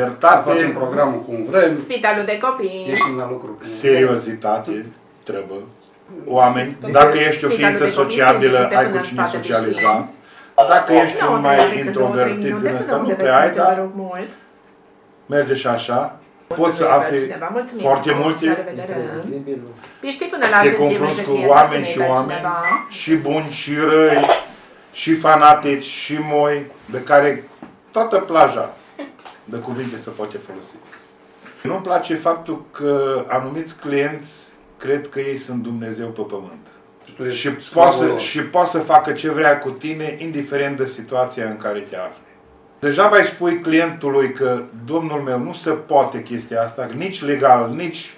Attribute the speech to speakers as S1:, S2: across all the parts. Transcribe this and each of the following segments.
S1: libertate,
S2: Facem programul cum vrem,
S3: Spitalul de copii.
S2: ieșim la lucru. cum
S1: seriozitate, trebuie. Oameni, dacă ești o
S3: Spitalul
S1: ființă
S3: de copii
S1: sociabilă,
S3: se duce
S1: ai
S3: până
S1: cu
S3: în
S1: cine
S3: spate,
S1: socializa. Dacă ești
S3: Nu,
S1: un
S3: nu
S1: mai
S3: aveți în două, trei
S1: introvertit
S3: minute,
S1: din ăsta,
S3: până
S1: nu
S3: unde
S1: prea ai,
S3: veți merge, vă
S1: dar
S3: rog mult.
S1: merge și așa. Poți să
S3: Mulțumim,
S1: afli
S3: cineva. Mulțumim
S1: foarte
S3: frumos,
S1: multe,
S3: La revedere.
S4: Imprevizibil.
S3: Păi știi până la
S1: te
S3: agenție
S1: confrunți
S3: merge
S1: cu
S3: client,
S1: oameni
S3: să
S1: și
S3: ne dea
S1: oameni,
S3: cineva.
S1: și buni, și răi, și fanatici, și moi, de care toată plaja de cuvinte se poate folosi. Nu-mi place faptul că anumiți clienți cred că ei sunt Dumnezeu pe pământ.
S2: Și tu ești
S1: Și
S2: sclavul
S1: poate, să,
S2: lor.
S1: și poate să facă ce vrea cu tine, indiferent de situația în care te afli. Deja mai spui clientului că, domnul meu, nu se poate chestia asta, nici legal, nici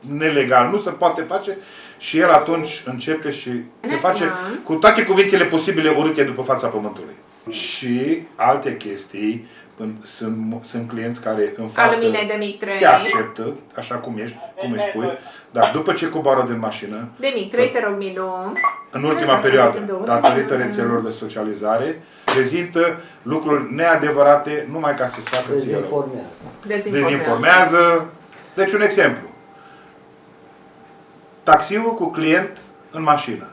S1: nelegal, nu se poate face și el atunci începe și se
S3: Bună
S1: face
S3: ziua!
S1: cu toate cuvintele posibile urâte după fața pământului. Și alte chestii, când sunt, sunt clienți care în față
S3: Alumine de mic 3.
S1: te acceptă, așa cum ești, cum îi spui, dar după ce coboară din mașină,
S3: De mic 3, te rog, Milu.
S1: în ultima perioadă, datorită rețelelor de socializare, prezintă lucruri neadevărate numai ca să-ți facă ție rău.
S4: Dezinformează.
S3: Dezinformează.
S1: Dezinformează. Deci un exemplu. Taxiul cu client în mașină.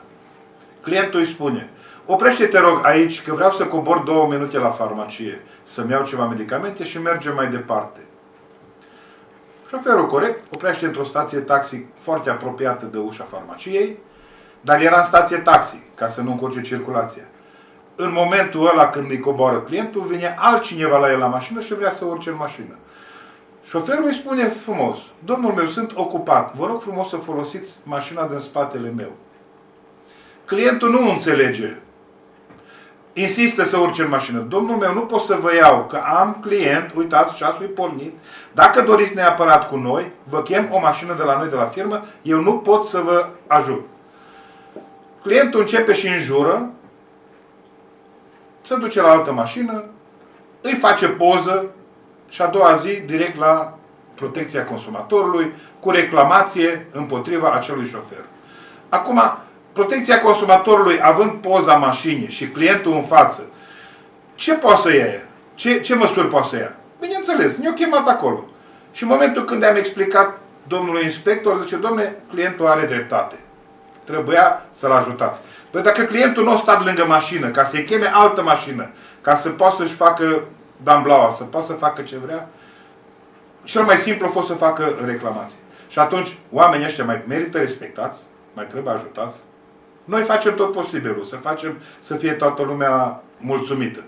S1: Clientul îi spune, oprește-te rog aici că vreau să cobor două minute la farmacie, să-mi iau ceva medicamente și mergem mai departe. Șoferul corect oprește într-o stație taxi foarte apropiată de ușa farmaciei, dar era în stație taxi, ca să nu încurce circulația. În momentul ăla când îi coboară clientul, vine altcineva la el la mașină și vrea să urce în mașină. Șoferul îi spune frumos, domnul meu, sunt ocupat, vă rog frumos să folosiți mașina din spatele meu. Clientul nu înțelege. Insistă să urce în mașină. Domnul meu, nu pot să vă iau, că am client, uitați, ceasul e pornit. Dacă doriți neapărat cu noi, vă chem o mașină de la noi, de la firmă, eu nu pot să vă ajut. Clientul începe și înjură, se duce la altă mașină, îi face poză și a doua zi direct la protecția consumatorului cu reclamație împotriva acelui șofer. Acum, protecția consumatorului având poza mașinii și clientul în față, ce poate să ia? ea? Ce, ce măsuri poate să ia? Bineînțeles, ne-au chemat acolo. Și în momentul când am explicat domnului inspector, zice, domne, clientul are dreptate. Trebuia să-l ajutați. Păi dacă clientul nu a stat lângă mașină, ca să-i cheme altă mașină, ca să poată să-și facă damblaua, să poată să facă ce vrea, cel mai simplu a fost să facă reclamație. Și atunci, oamenii ăștia mai merită respectați, mai trebuie ajutați. Noi facem tot posibilul, să facem să fie toată lumea mulțumită.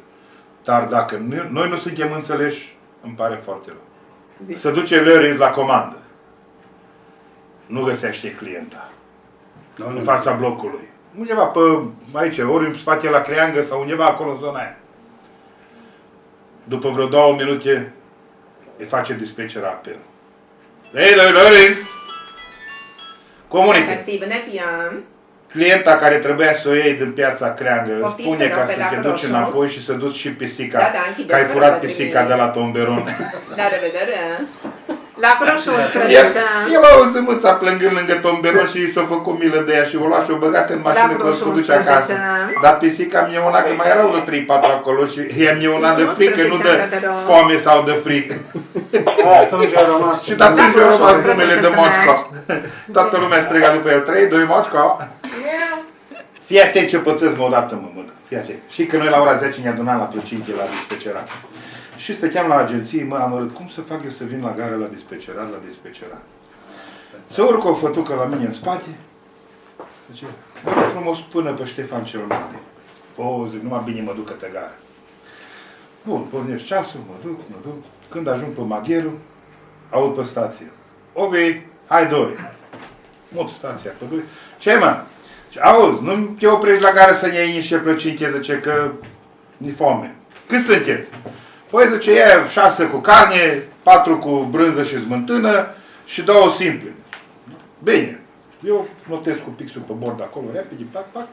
S1: Dar dacă nu- noi nu suntem înțeleși, îmi pare foarte rău. Se duce Larry la comandă. Nu găsește clienta
S2: Da,
S1: în
S2: nu.
S1: fața blocului. Undeva pe aici, ori în spate la creangă sau undeva acolo în zona aia. După vreo două minute îi face dispatcher apel. Hei, doi, Lorin! Comunică.
S3: Mersi, bună ziua!
S1: Clienta care trebuia să o iei din piața creangă îți
S3: Poftiți,
S1: spune
S3: rog,
S1: ca
S3: pe
S1: să
S3: la
S1: te duci
S3: roșu.
S1: înapoi și să duci și pisica.
S3: Da, da, închideți
S1: că ai
S3: fără
S1: furat
S3: să
S1: pisica
S3: trimite.
S1: de la tomberon.
S3: La revedere! La Croșu
S1: El,
S3: 11.
S1: el a auzit mâța plângând lângă tomberon și i s-a făcut milă de ea și o lua și o băgat în mașină
S3: La
S1: că o să o duce
S3: Croșu
S1: acasă.
S3: 11.
S1: Dar pisica mi-e una, că mai erau de 3-4 acolo și ea mi-e una de
S3: Deci
S1: frică, nu
S3: 11
S1: de
S3: ani de rău.
S1: foame sau de frică.
S2: Atunci a rămas.
S1: Și de atunci
S3: La
S1: a rămas
S3: Croșu
S1: numele
S3: 11
S1: de
S3: să
S1: Moțco. Toată lumea striga după el, 3, 2, Moțco. Fii atent ce pățesc mă odată, mă, mă. Fii atent. Și că noi la ora 10 ne adunam la plăcinte la dispecerat. Și stăteam la agenție, mă, am arăt, cum să fac eu să vin la gară la dispecerat, la dispecerat. Să urcă o fătucă la mine în spate, zice, "Vă rog frumos până pe Ștefan cel Mare. O, zic, numai bine mă duc către gară. Bun, pornesc ceasul, mă duc, mă duc. Când ajung pe Magheru, aud pe stație. Ovi, hai doi. Mut stația pe doi. Ce mă? Ce, Auzi, nu te oprești la gară să ne iei niște plăcinte, zice că ni foame. Cât sunteți? Păi zice, e șase cu carne, patru cu brânză și smântână și două simple. Bine. Eu notez cu pixul pe bord acolo, repede, pac, pac.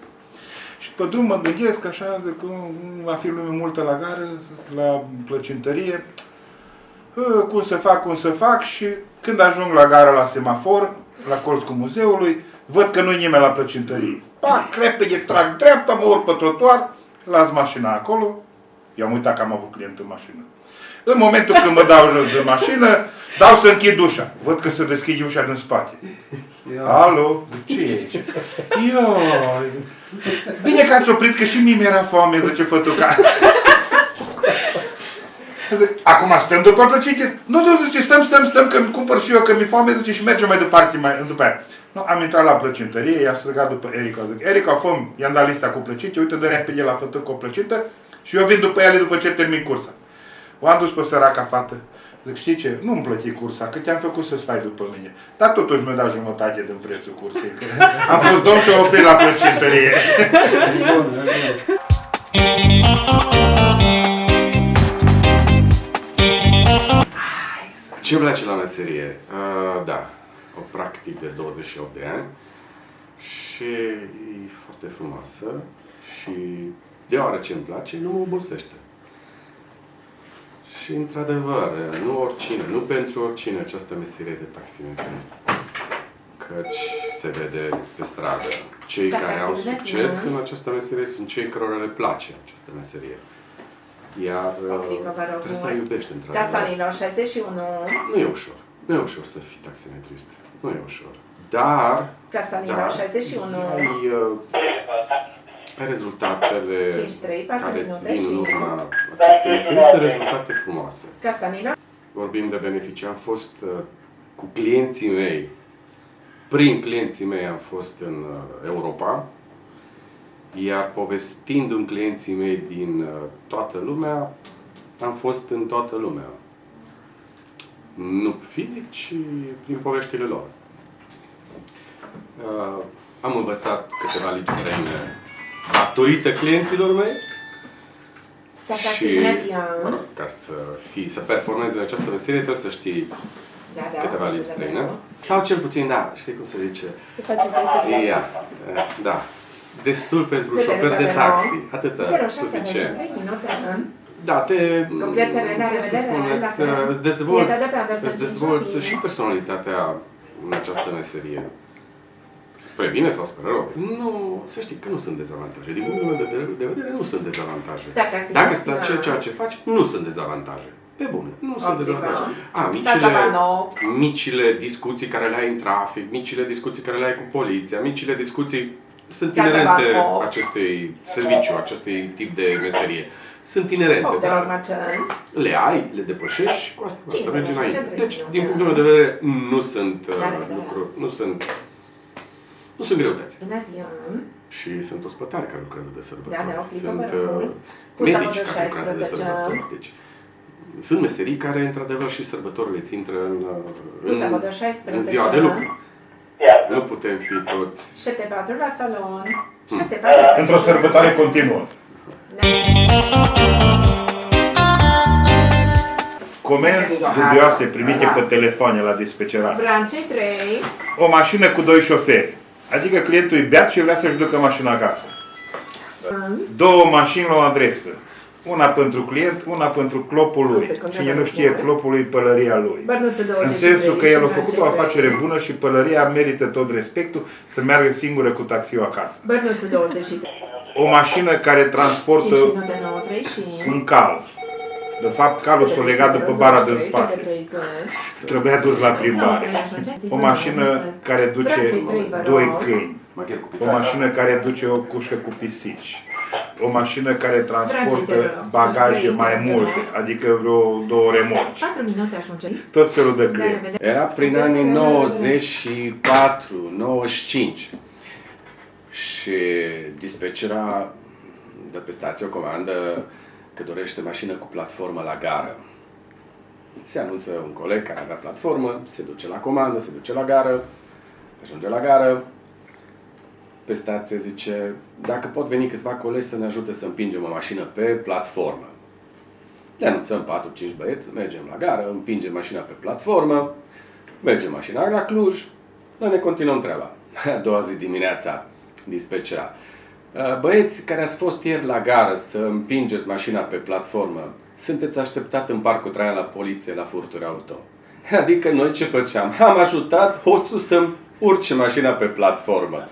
S1: Și pe drum mă gândesc așa, zic, că nu va fi lume multă la gară, la plăcintărie. Ă, Cum să fac, cum să fac și când ajung la gară la semafor, la colț cu muzeului, văd că nu-i nimeni la plăcintărie. Pac, repede, trag dreapta, mă urc pe trotuar, las mașina acolo. Eu am uitat că am avut client în mașină. În momentul când mă dau jos de mașină, dau să închid ușa. Văd că se deschide ușa din spate.
S2: Ia.
S1: Alo? Ce e aici? Io. Bine că ați oprit, că și mie mi-era foame, zice fătuca. Zic, acum stăm după plăcinte? Nu, nu, zice, stăm, stăm, stăm, că îmi cumpăr și eu, că mi-e foame, zice, și mergem mai departe, mai, după aia. Nu, am intrat la plăcintărie, i-a strigat după Erica, zic, Erica, fă i-am dat lista cu plăcinte, uite, dă repede la fătuc cu o plăcintă și eu vin după ele după ce termin cursa. O am dus pe săraca fată. Zic, știi ce? Nu-mi plăti cursa, că te-am făcut să stai după mine. Dar totuși mi-a dat jumătate din prețul cursei. că Am fost domn și am oprit la plăcintărie.
S2: E bun, e bun.
S4: Ce îmi place la meserie? Uh, da, o practic de 28 de ani și e foarte frumoasă și deoarece îmi place, nu mă obosește. Și într-adevăr, nu oricine, nu pentru oricine această meserie de taximetrist. Căci se vede pe stradă. Cei
S3: Da,
S4: care
S3: da,
S4: au
S3: se vede,
S4: succes
S3: nu?
S4: în această meserie sunt cei cărora le place această meserie. Iar
S3: O
S4: uh,
S3: clipă, vă rog
S4: trebuie să
S3: mult.
S4: ai iubești într-adevăr.
S3: Castanilor 61.
S4: Nu e ușor. Nu e ușor să fii taximetrist. Nu e ușor. Dar
S3: Castanilor
S4: Da.
S3: 61.
S4: ai, uh, ai rezultatele
S3: 5-3, 4
S4: care îți
S3: minute
S4: vin în
S3: și-
S4: urma acestei meserii sunt rezultate frumoase.
S3: Castanilor.
S4: Vorbim de beneficii. Am fost uh, cu clienții mei, prin clienții mei am fost în uh, Europa, iar povestind în clienții mei din uh, toată lumea, am fost în toată lumea. Nu fizic, ci prin poveștile lor. Uh, am învățat câteva limbi străine datorită clienților mei și, mă rog, ca să, fii, să performezi în această meserie, trebuie să știi
S3: Da, da,
S4: câteva
S3: să
S4: limbi
S3: vedem.
S4: străine. Sau cel puțin, da, știi cum se zice?
S3: Se face presă.
S4: Ia, da. Destul pentru un
S3: Câte
S4: șofer de
S3: minute
S4: taxi.
S3: avem?
S4: Atâta,
S3: 06
S4: suficient.
S3: 3 minute. în.
S4: Da, te,
S3: Cu plăcere, la
S4: cum să
S3: revedere,
S4: spun,
S3: la
S4: îți,
S3: fel.
S4: îți dezvolți,
S3: E, da, da, da, să
S4: îți
S3: încerci
S4: dezvolți
S3: să fie.
S4: și personalitatea în această meserie. Spre bine sau spre rău? Nu, să știi că nu sunt dezavantaje. Din punctul meu de, de vedere, nu sunt dezavantaje.
S3: Dacă ați
S4: Dacă îți
S3: simțit,
S4: place
S3: da.
S4: ceea ce faci, nu sunt dezavantaje. Pe bune, nu sunt
S3: Optimă.
S4: dezavantaje. A,
S3: Asta
S4: micile,
S3: va nou.
S4: micile discuții care le ai în trafic, micile discuții care le ai cu poliția, micile discuții sunt
S3: Ca să
S4: inerente
S3: va nou.
S4: acestui serviciu, acestui tip de meserie. Sunt inerente,
S3: Opt de
S4: dar
S3: urmăceni.
S4: le ai, le depășești și cu asta, cu asta
S3: 50,
S4: mergi înainte.
S3: 50,
S4: Deci,
S3: 30,
S4: din
S3: da.
S4: punctul meu de vedere, nu sunt uh,
S3: Da, da, da.
S4: lucruri, nu sunt, nu sunt greutăți.
S3: Bună ziua.
S4: Și sunt ospătari care lucrează de
S3: Da,
S4: sărbători.
S3: da, o clipă,
S4: sunt
S3: vă rog.
S4: uh,
S3: Cu
S4: medici
S3: sabătul
S4: care lucrează de
S3: 16.
S4: sărbători. Deci, sunt meserii care, într-adevăr, și sărbătorile îți intră în,
S3: Cu
S4: în,
S3: sabătul 16.
S4: în ziua de lucru. Nu putem fi toți
S3: 74 la salon.
S4: Hmm.
S3: 74.
S1: Într-o sărbătoare continuă. Comenzi dubioase primite pe telefoane la dispecerat.
S3: Brancei 3.
S1: O mașină cu doi șoferi. Adică clientul e beat și vrea să-și ducă mașina acasă. Două mașini la o adresă. Una pentru client, una pentru clopul
S3: O
S1: lui.
S3: secundă,
S1: Cine nu
S3: vă
S1: știe,
S3: rog.
S1: clopul lui e pălăria lui.
S3: Bărnuțul 23.
S1: În sensul că
S3: și
S1: el a
S3: Brancei
S1: făcut o
S3: 3.
S1: afacere bună și pălăria merită tot respectul să meargă singură cu taxiul acasă.
S3: Bărnuțul 23.
S1: O mașină care
S3: 5
S1: transportă
S3: minute 9 3 și...
S1: un cal. De fapt, calul s-a legat după bara din spate. Trebuia dus la plimbare. O mașină care duce doi câini.
S4: maghiar cu
S1: O
S4: picioare.
S1: mașină care duce o cușcă cu pisici. O mașină care
S3: Dragii, te
S1: transportă
S3: rog.
S1: bagaje
S3: Trei,
S1: mai
S3: te
S1: multe,
S3: rog.
S1: adică vreo două remorci.
S3: 4 minute ajunge.
S1: Tot felul de
S3: La
S1: clienți.
S3: revedere.
S4: Era prin anii 94, 95. Și dispecera de pe stație o comandă că dorește mașină cu platformă la gară. Se anunță un coleg care avea platformă, se duce la comandă, se duce la gară, ajunge la gară, pe stație zice, dacă pot veni câțiva colegi să ne ajute să împingem o mașină pe platformă. Ne anunțăm 4-5 băieți, mergem la gară, împingem mașina pe platformă, mergem mașina la Cluj, noi ne continuăm treaba. A doua zi dimineața, dispecera. "Uh, Băieți care ați fost ieri la gară să împingeți mașina pe platformă, sunteți așteptat în parcul Traian la poliție la furturi auto. Adică noi ce făceam? Am ajutat hoțul să-mi urce mașina pe platformă.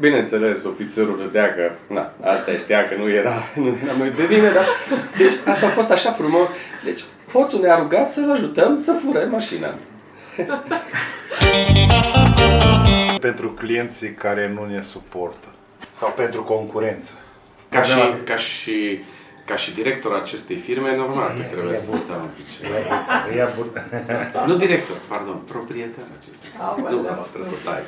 S4: Bineînțeles, ofițerul râdea că, na, asta știa că nu era, nu era noi de vină, dar... Deci, asta a fost așa frumos. Deci, Hoțul ne-a rugat să-l ajutăm să fure mașina.
S1: Pentru clienții care nu ne suportă. Sau pentru concurență.
S4: Ca și,
S1: Problema-
S4: ca și, ca și director acestei firme, normal că trebuie să stau
S1: un pic.
S4: Nu director, pardon, proprietar acestei firme. Nu, asta trebuie să tai.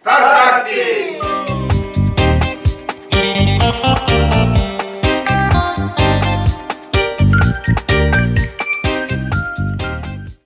S4: Start